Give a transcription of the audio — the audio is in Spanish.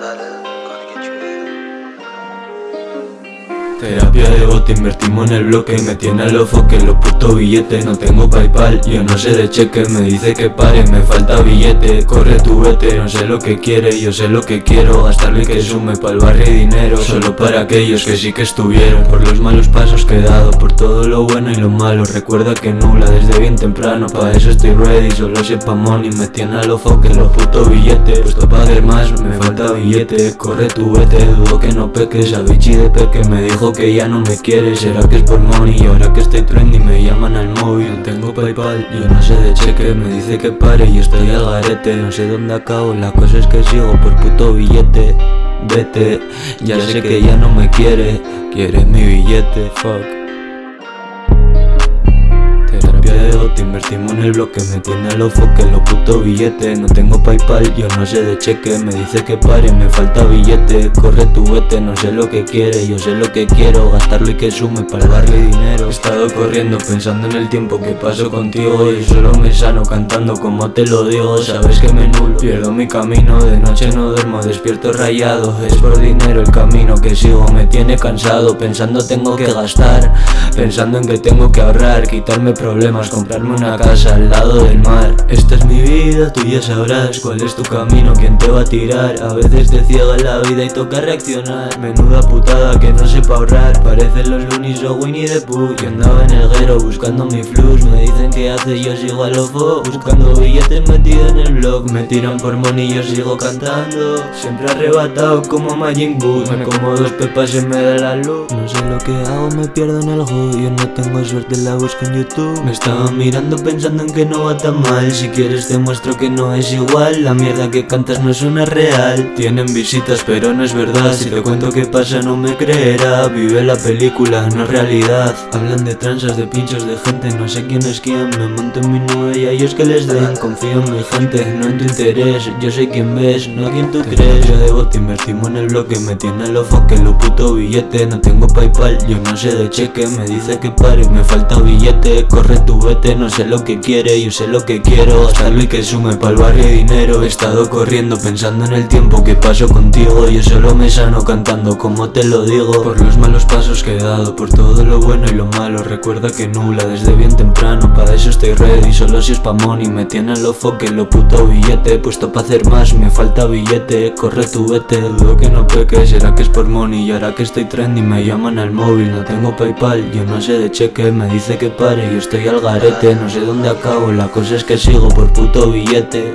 da da da Terapia de bote, invertimos en el bloque Me tiene a los foques, los putos billetes No tengo paypal, yo no sé de cheque Me dice que pare, me falta billete. Corre tu vete, no sé lo que quiere Yo sé lo que quiero, gastarlo y que sume el barrio y dinero Solo para aquellos que sí que estuvieron. Por los malos pasos que he dado Por todo lo bueno y lo malo. Recuerda que nula desde bien temprano Pa' eso estoy ready, solo sepa money Me tiene a los foques, los putos billetes. Puesto pa' hacer más, me falta billete. Corre tu vete, dudo que no peques A bichi de peque me dijo que ya no me quiere. Será que es por money ahora que estoy trendy me llaman al móvil. Tengo paypal, yo no sé de cheque. Me dice que pare y estoy al garete. No sé dónde acabo, la cosa es que sigo por puto billete. Vete, ya sé que ya no me quiere. Quiere mi billete, fuck te invertimos en el bloque Me tiene los foques, los putos billetes No tengo paypal, yo no sé de cheque Me dice que pare, me falta billete Corre tu vete, no sé lo que quiere Yo sé lo que quiero, gastarlo y que sume para darle dinero. He estado corriendo pensando en el tiempo que paso contigo Y solo me sano cantando como te lo digo Sabes que me nulo, pierdo mi camino De noche no duermo, despierto rayado Es por dinero el camino que sigo Me tiene cansado, pensando tengo que gastar Pensando en que tengo que ahorrar Quitarme problemas, comprarme una casa al lado del mar. Esta es mi vida, tú ya sabrás cuál es tu camino, quién te va a tirar. A veces te ciega la vida y toca reaccionar. Menuda putada que no sepa ahorrar. Parecen los Looney o Winnie the Pooh. Yo andaba en el guero buscando mi flux. Me dicen que hace yo sigo a lo Buscando billetes metido en el blog. Me tiran por money yo sigo cantando. Siempre arrebatado como Majin Buu. Me como dos pepas y me da la luz. No sé lo que hago, me pierdo en el hood. Yo no tengo suerte, la busco en YouTube. Me estaba mirando pensando en que no va tan mal. Si quieres te muestro que no es igual. La mierda que cantas no es una real. Tienen visitas pero no es verdad. Si te cuento qué pasa no me creerá. Vive la película, no realidad. Hablan de transas, de pinchos, de gente. No sé quién es quién, me monto en mi nube Y a ellos que les den. Confío en mi gente, no en tu interés. Yo sé quién ves, no a quien tú crees. Yo debo te invertimos en el bloque. Me tiene los foques, lo puto billete. No tengo paypal, yo no sé de cheque. Me dice que pare, me falta billete. Corre tu vete, no sé lo que quiere, yo sé lo que quiero. Y que sume pa'l barrio dinero. He estado corriendo pensando en el tiempo que paso contigo. Yo solo me sano cantando como te lo digo. Por los malos pasos que he dado, por todo lo bueno y lo malo. Recuerda que nula desde bien temprano, para eso estoy ready. Solo si es pa' money, me tienen los foques, lo puto billete. Puesto pa' hacer más, me falta billete, corre tu vete Dudo que no peque, será que es por money Y ahora que estoy trendy me llaman al móvil. No tengo paypal, yo no sé de cheque. Me dice que pare, yo estoy al garete no sé dónde acabo, la cosa es que sigo por puto billete